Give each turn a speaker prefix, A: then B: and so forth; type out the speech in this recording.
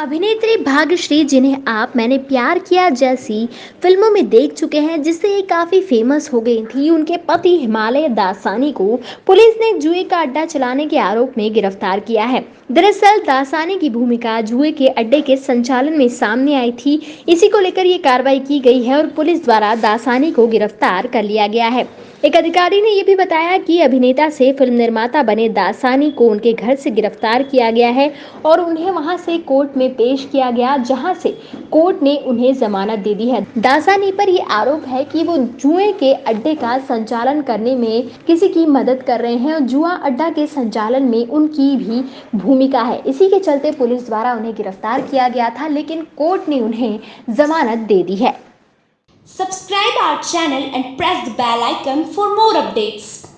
A: अभिनेत्री भाग्यश्री, जिन्हें आप, मैंने प्यार किया जैसी फ़िल्मों में देख चुके हैं, जिससे ये काफ़ी फ़ेमस हो गई थी। उनके पति हिमालय दासानी को पुलिस ने जुए का अड्डा चलाने के आरोप में गिरफ़्तार किया है। दरअसल, दासानी की भूमिका जुए के अड्डे के संचालन में सामने आई थी। इसी को लेकर ये कार्रवाई की गई है और पुलिस द्वारा दासानी को गिरफ़्तार कर लिया गया है। एक अधिकारी ने यह भी बताया कि अभिनेता से फ़िल्म निर्माता बने दासानी को उनके घर से गिरफ़्तार किया गया है और उन्हें वहाँ से कोर्ट में पेश किया गया, जहाँ से कोर्ट ने उन्हें जमानत दे दी है। दासानी पर यह आरोप है कि वो जुए के अड्डे का संचालन करने में किसी की मदद कर रहे हैं और जुआ अड्डा के संचालन में उनकी भी भूमिका है। इसी के चलते पुलिस द्वारा उन्हें गिरफ़्तार किया गया था, लेकिन कोर्ट ने उन्हें जमानत दे दी है।
B: Subscribe our channel and press the bell icon for more updates.